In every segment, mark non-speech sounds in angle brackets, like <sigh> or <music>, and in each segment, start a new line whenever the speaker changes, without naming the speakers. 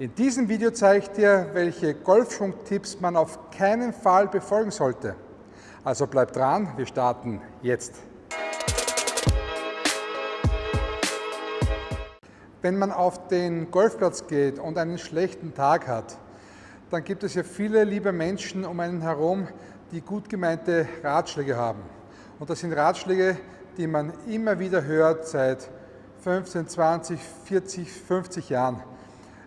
In diesem Video zeige ich dir, welche Golfschwung-Tipps man auf keinen Fall befolgen sollte. Also bleib dran, wir starten jetzt. Wenn man auf den Golfplatz geht und einen schlechten Tag hat, dann gibt es ja viele liebe Menschen um einen herum, die gut gemeinte Ratschläge haben. Und das sind Ratschläge, die man immer wieder hört seit 15, 20, 40, 50 Jahren.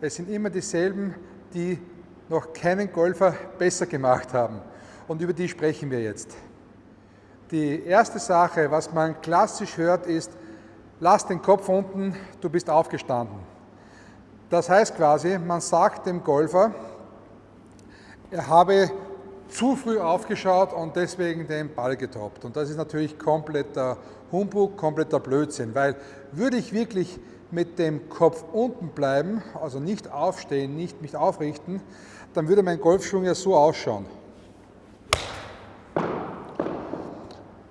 Es sind immer dieselben, die noch keinen Golfer besser gemacht haben. Und über die sprechen wir jetzt. Die erste Sache, was man klassisch hört, ist, lass den Kopf unten, du bist aufgestanden. Das heißt quasi, man sagt dem Golfer, er habe zu früh aufgeschaut und deswegen den Ball getoppt. Und das ist natürlich kompletter Humbug, kompletter Blödsinn, weil würde ich wirklich mit dem Kopf unten bleiben, also nicht aufstehen, nicht mich aufrichten, dann würde mein Golfschwung ja so ausschauen.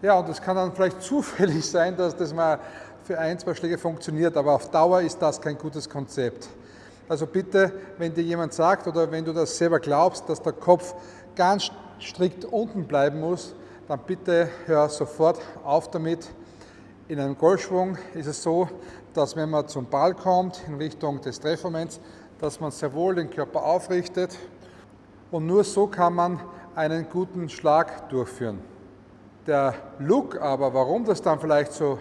Ja, und es kann dann vielleicht <laughs> zufällig sein, dass das mal für ein, zwei Schläge funktioniert, aber auf Dauer ist das kein gutes Konzept. Also bitte, wenn dir jemand sagt oder wenn du das selber glaubst, dass der Kopf ganz strikt unten bleiben muss, dann bitte hör sofort auf damit. In einem Golfschwung ist es so, dass wenn man zum Ball kommt in Richtung des Treffmoments, dass man sehr wohl den Körper aufrichtet und nur so kann man einen guten Schlag durchführen. Der Look aber, warum das dann vielleicht so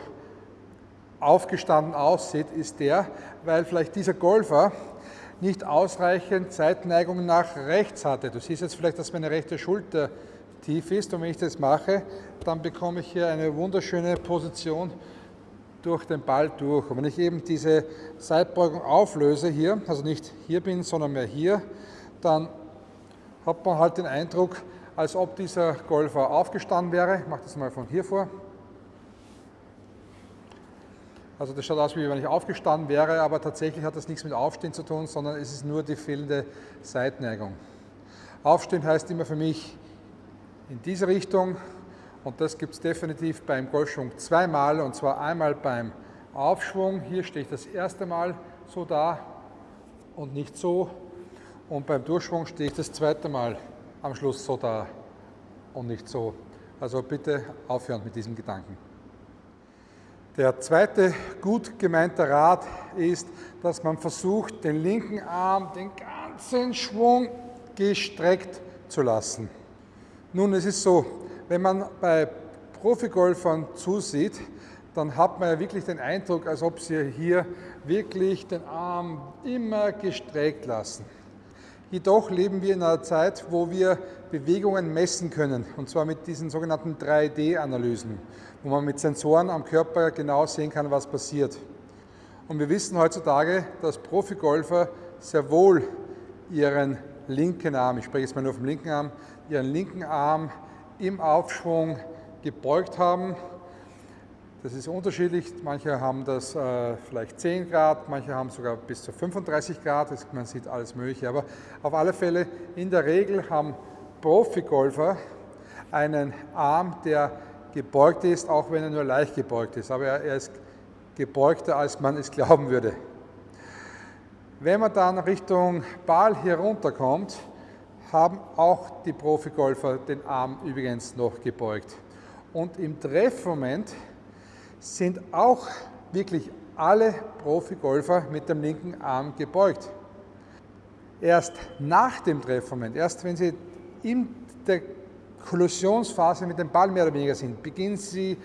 aufgestanden aussieht, ist der, weil vielleicht dieser Golfer nicht ausreichend Seitneigung nach rechts hatte. Du siehst jetzt vielleicht, dass meine rechte Schulter tief ist und wenn ich das mache, dann bekomme ich hier eine wunderschöne Position durch den Ball durch. Und wenn ich eben diese Seitbeugung auflöse hier, also nicht hier bin, sondern mehr hier, dann hat man halt den Eindruck, als ob dieser Golfer aufgestanden wäre. Ich mache das mal von hier vor. Also das schaut aus, wie wenn ich aufgestanden wäre, aber tatsächlich hat das nichts mit Aufstehen zu tun, sondern es ist nur die fehlende Seitneigung. Aufstehen heißt immer für mich in diese Richtung und das gibt es definitiv beim Golfschwung zweimal und zwar einmal beim Aufschwung. Hier stehe ich das erste Mal so da und nicht so und beim Durchschwung stehe ich das zweite Mal am Schluss so da und nicht so. Also bitte aufhören mit diesem Gedanken. Der zweite gut gemeinte Rat ist, dass man versucht, den linken Arm, den ganzen Schwung gestreckt zu lassen. Nun, es ist so, wenn man bei Profigolfern zusieht, dann hat man ja wirklich den Eindruck, als ob sie hier wirklich den Arm immer gestreckt lassen. Jedoch leben wir in einer Zeit, wo wir Bewegungen messen können, und zwar mit diesen sogenannten 3D-Analysen, wo man mit Sensoren am Körper genau sehen kann, was passiert. Und wir wissen heutzutage, dass Profigolfer sehr wohl ihren linken Arm, ich spreche jetzt mal nur vom linken Arm, ihren linken Arm im Aufschwung gebeugt haben das ist unterschiedlich. Manche haben das äh, vielleicht 10 Grad, manche haben sogar bis zu 35 Grad. Das, man sieht alles Mögliche. Aber auf alle Fälle, in der Regel haben Profigolfer einen Arm, der gebeugt ist, auch wenn er nur leicht gebeugt ist. Aber er, er ist gebeugter, als man es glauben würde. Wenn man dann Richtung Ball hier runterkommt, haben auch die Profigolfer den Arm übrigens noch gebeugt. Und im Treffmoment sind auch wirklich alle Profigolfer mit dem linken Arm gebeugt. Erst nach dem Treffmoment, erst wenn sie in der Kollusionsphase mit dem Ball mehr oder weniger sind, beginnen sie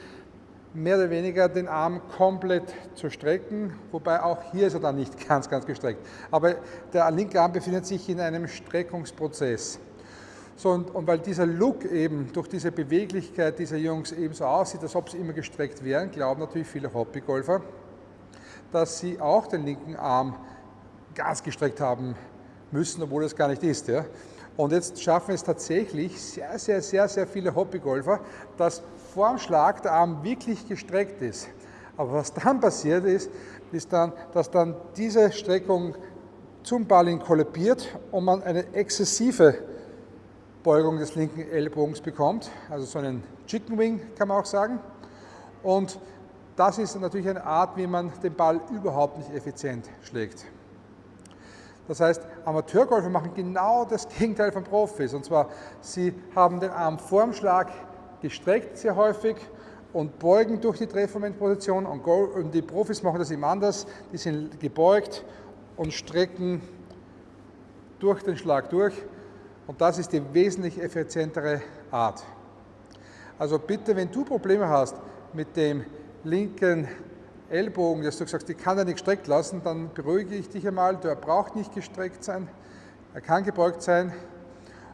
mehr oder weniger den Arm komplett zu strecken, wobei auch hier ist er dann nicht <laughs> ganz, ganz gestreckt. Aber der linke Arm befindet sich in einem Streckungsprozess. So, und, und, weil dieser Look eben durch diese Beweglichkeit dieser Jungs eben so aussieht, als ob sie immer gestreckt wären, glauben natürlich viele Hobbygolfer, dass sie auch den linken Arm ganz gestreckt haben müssen, obwohl es gar nicht ist. Ja. Und jetzt schaffen es tatsächlich sehr, sehr, sehr, sehr viele Hobbygolfer, dass vorm Schlag der Arm wirklich gestreckt ist. Aber was dann passiert ist, ist dann, dass dann diese Streckung zum Ball kollabiert und man eine exzessive Beugung des linken Ellbogens bekommt, also so einen Chicken Wing kann man auch sagen. Und das ist natürlich eine Art, wie man den Ball überhaupt nicht effizient schlägt. Das heißt, Amateurgolfer machen genau das Gegenteil von Profis. Und zwar, sie haben den Arm vorm Schlag gestreckt sehr häufig und beugen durch die Drehmomentposition. Und die Profis machen das eben anders. Die sind gebeugt und strecken durch den Schlag durch. Und das ist die wesentlich effizientere Art. Also bitte, wenn du Probleme hast mit dem linken Ellbogen, dass du sagst, ich kann er nicht gestreckt lassen, dann beruhige ich dich einmal, der braucht nicht gestreckt sein, er kann gebeugt sein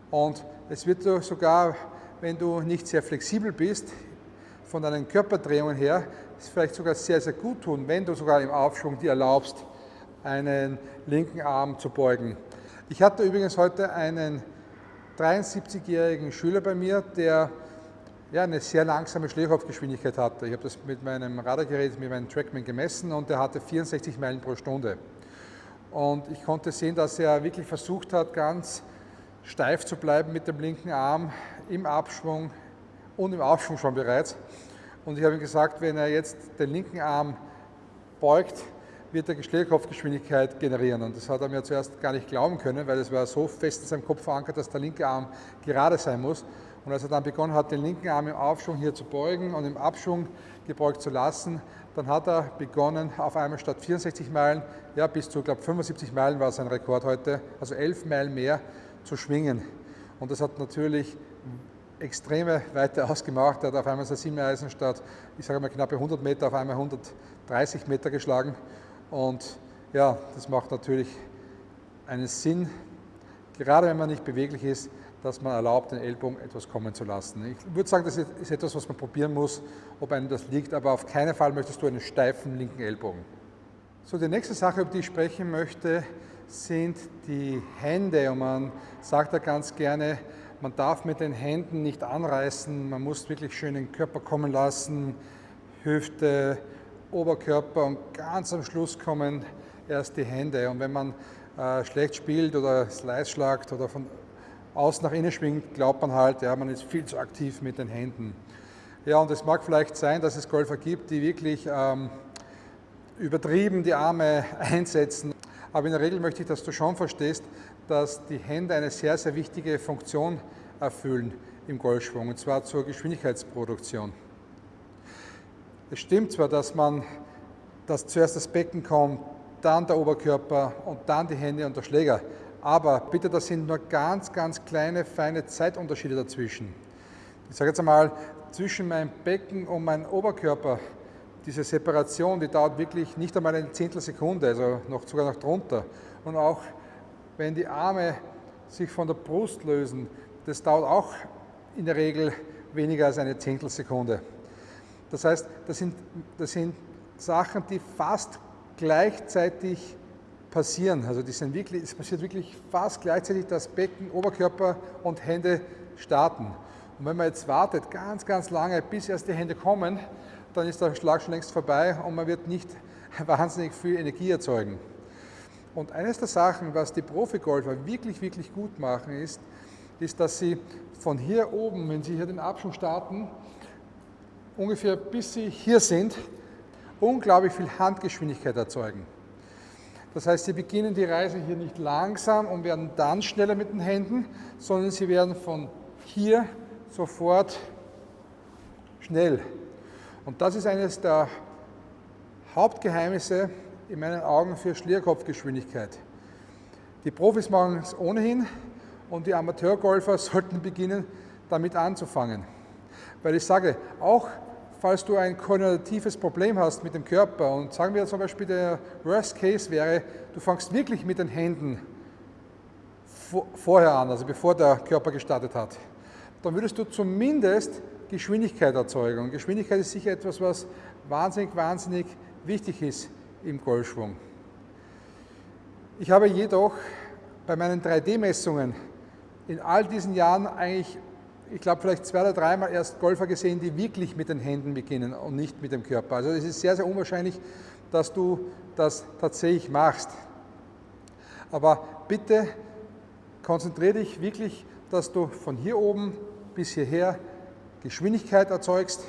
und es wird sogar, wenn du nicht sehr flexibel bist, von deinen Körperdrehungen her, es vielleicht sogar sehr, sehr gut tun, wenn du sogar im Aufschwung dir erlaubst, einen linken Arm zu beugen. Ich hatte übrigens heute einen 73-jährigen Schüler bei mir, der ja, eine sehr langsame Schlägerkopfgeschwindigkeit hatte. Ich habe das mit meinem Radargerät, mit meinem Trackman gemessen und er hatte 64 Meilen pro Stunde. Und ich konnte sehen, dass er wirklich versucht hat, ganz steif zu bleiben mit dem linken Arm im Abschwung und im Aufschwung schon bereits. Und ich habe ihm gesagt, wenn er jetzt den linken Arm beugt, wird er Schlägerkopfgeschwindigkeit generieren. Und das hat er mir zuerst gar nicht glauben können, weil es war so fest in seinem Kopf verankert, dass der linke Arm gerade sein muss. Und als er dann begonnen hat, den linken Arm im Aufschwung hier zu beugen und im Abschwung gebeugt zu lassen, dann hat er begonnen, auf einmal statt 64 Meilen, ja bis zu, glaube 75 Meilen war sein Rekord heute, also 11 Meilen mehr zu schwingen. Und das hat natürlich extreme Weite ausgemacht. Er hat auf einmal sein Siebeneisen statt, ich sage mal knappe 100 Meter, auf einmal 130 Meter geschlagen. Und ja, das macht natürlich einen Sinn, gerade wenn man nicht beweglich ist, dass man erlaubt, den Ellbogen etwas kommen zu lassen. Ich würde sagen, das ist etwas, was man probieren muss, ob einem das liegt, aber auf keinen Fall möchtest du einen steifen linken Ellbogen. So, die nächste Sache, über die ich sprechen möchte, sind die Hände. Und man sagt da ganz gerne, man darf mit den Händen nicht anreißen, man muss wirklich schön den Körper kommen lassen, Hüfte, Oberkörper und ganz am Schluss kommen erst die Hände. Und wenn man äh, schlecht spielt oder Slice schlagt oder von außen nach innen schwingt, glaubt man halt, ja, man ist viel zu aktiv mit den Händen. Ja, und es mag vielleicht sein, dass es Golfer gibt, die wirklich ähm, übertrieben die Arme einsetzen. Aber in der Regel möchte ich, dass du schon verstehst, dass die Hände eine sehr, sehr wichtige Funktion erfüllen im Golfschwung, und zwar zur Geschwindigkeitsproduktion. Es stimmt zwar, dass man, dass zuerst das Becken kommt, dann der Oberkörper und dann die Hände und der Schläger. Aber bitte, das sind nur ganz, ganz kleine, feine Zeitunterschiede dazwischen. Ich sage jetzt einmal, zwischen meinem Becken und meinem Oberkörper, diese Separation, die dauert wirklich nicht einmal eine Zehntelsekunde, also noch, sogar noch drunter. Und auch wenn die Arme sich von der Brust lösen, das dauert auch in der Regel weniger als eine Zehntelsekunde. Das heißt, das sind, das sind Sachen, die fast gleichzeitig passieren. Also die wirklich, es passiert wirklich fast gleichzeitig, dass Becken, Oberkörper und Hände starten. Und wenn man jetzt wartet, ganz, ganz lange, bis erst die Hände kommen, dann ist der Schlag schon längst vorbei und man wird nicht <laughs> wahnsinnig viel Energie erzeugen. Und eines der Sachen, was die Profigolfer wirklich, wirklich gut machen, ist, ist, dass sie von hier oben, wenn sie hier den Abschwung starten, ungefähr bis sie hier sind, unglaublich viel Handgeschwindigkeit erzeugen. Das heißt, Sie beginnen die Reise hier nicht langsam und werden dann schneller mit den Händen, sondern Sie werden von hier sofort schnell. Und das ist eines der Hauptgeheimnisse in meinen Augen für Schlierkopfgeschwindigkeit. Die Profis machen es ohnehin und die Amateurgolfer <laughs> sollten beginnen, damit anzufangen. Weil ich sage, auch falls du ein koordinatives Problem hast mit dem Körper und sagen wir zum Beispiel, der Worst Case wäre, du fängst wirklich mit den Händen vorher an, also bevor der Körper gestartet hat, dann würdest du zumindest Geschwindigkeit erzeugen. Und Geschwindigkeit ist sicher etwas, was wahnsinnig, wahnsinnig wichtig ist im Golfschwung. Ich habe jedoch bei meinen 3D-Messungen in all diesen Jahren eigentlich ich glaube, vielleicht zwei oder dreimal erst Golfer gesehen, die wirklich mit den Händen beginnen und nicht mit dem Körper. Also es ist sehr, sehr unwahrscheinlich, dass du das tatsächlich machst. Aber bitte konzentriere dich wirklich, dass du von hier oben bis hierher Geschwindigkeit erzeugst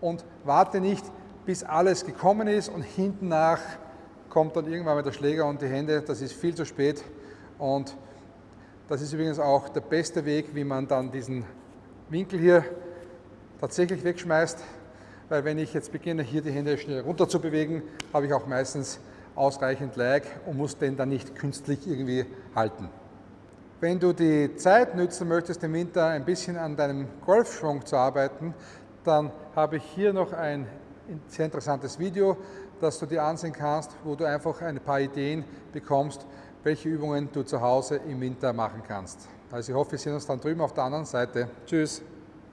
und warte nicht, bis alles gekommen ist und hinten nach kommt dann irgendwann mal der Schläger und die Hände, das ist viel zu spät. Und das ist übrigens auch der beste Weg, wie man dann diesen Winkel hier tatsächlich wegschmeißt, weil wenn ich jetzt beginne, hier die Hände schnell runter zu bewegen, habe ich auch meistens ausreichend Lag und muss den dann nicht künstlich irgendwie halten. Wenn du die Zeit nützen möchtest, im Winter ein bisschen an deinem Golfschwung zu arbeiten, dann habe ich hier noch ein sehr interessantes Video, das du dir ansehen kannst, wo du einfach ein paar Ideen bekommst, welche Übungen du zu Hause im Winter machen kannst. Also ich hoffe, wir sehen uns dann drüben auf der anderen Seite. Tschüss!